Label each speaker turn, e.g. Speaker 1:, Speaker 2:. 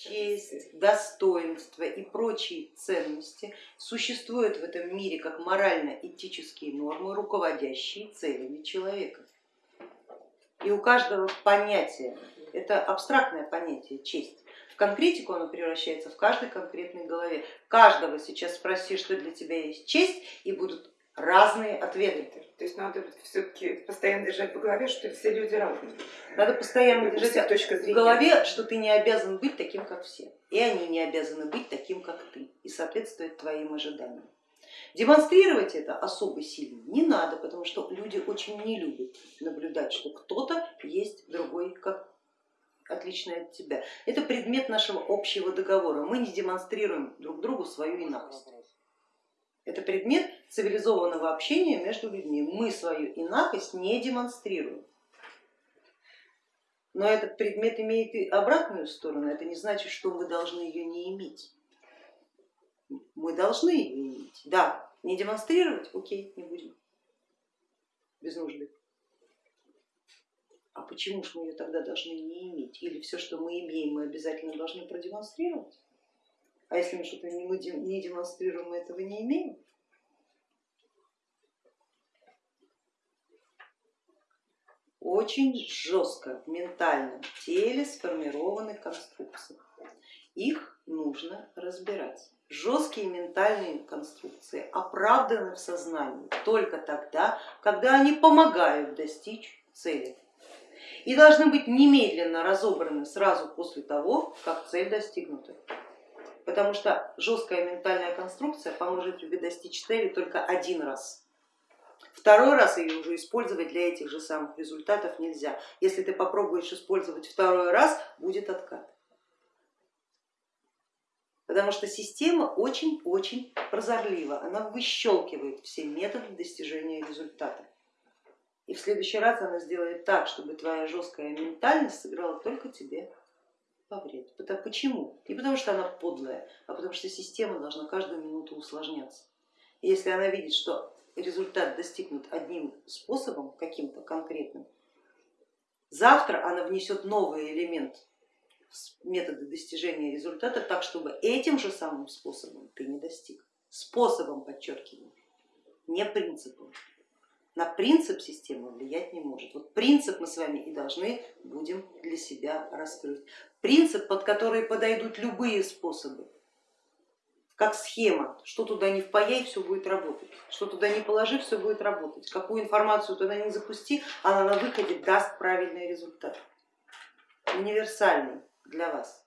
Speaker 1: честь, достоинство и прочие ценности существуют в этом мире как морально-этические нормы, руководящие целями человека. И у каждого понятия, это абстрактное понятие честь, в конкретику оно превращается в каждой конкретной голове. Каждого сейчас спроси, что для тебя есть честь, и будут разные ответы.
Speaker 2: То есть надо все-таки постоянно держать в голове, что все люди разные.
Speaker 1: Надо постоянно держать точка в голове, что ты не обязан быть таким, как все, и они не обязаны быть таким, как ты, и соответствовать твоим ожиданиям. Демонстрировать это особо сильно не надо, потому что люди очень не любят наблюдать, что кто-то есть другой, как отличный от тебя. Это предмет нашего общего договора. Мы не демонстрируем друг другу свою инакость. Это предмет цивилизованного общения между людьми. Мы свою инакость не демонстрируем. Но этот предмет имеет и обратную сторону, это не значит, что мы должны ее не иметь. Мы должны ее иметь. Да, не демонстрировать, окей, не будем, без нужды. А почему же мы ее тогда должны не иметь? Или все, что мы имеем, мы обязательно должны продемонстрировать? А если мы что-то не демонстрируем, мы этого не имеем? Очень жестко в ментальном теле сформированы конструкции. Их нужно разбирать. Жесткие ментальные конструкции оправданы в сознании только тогда, когда они помогают достичь цели и должны быть немедленно разобраны сразу после того, как цель достигнута потому что жесткая ментальная конструкция поможет тебе достичь цели только один раз. Второй раз ее уже использовать для этих же самых результатов нельзя. Если ты попробуешь использовать второй раз, будет откат. Потому что система очень-очень прозорлива, она выщелкивает все методы достижения результата. И в следующий раз она сделает так, чтобы твоя жесткая ментальность сыграла только тебе во вред. Почему? Не потому что она подлая, а потому что система должна каждую минуту усложняться. И если она видит, что результат достигнут одним способом, каким-то конкретным, завтра она внесет новый элемент метода достижения результата так, чтобы этим же самым способом ты не достиг. Способом, подчеркиваю, не принципом. На принцип система влиять не может. Вот принцип мы с вами и должны будем для себя раскрыть. Принцип, под который подойдут любые способы, как схема, что туда не впаяй, все будет работать, что туда не положи, все будет работать, какую информацию туда не запусти, она на выходе даст правильный результат, универсальный для вас.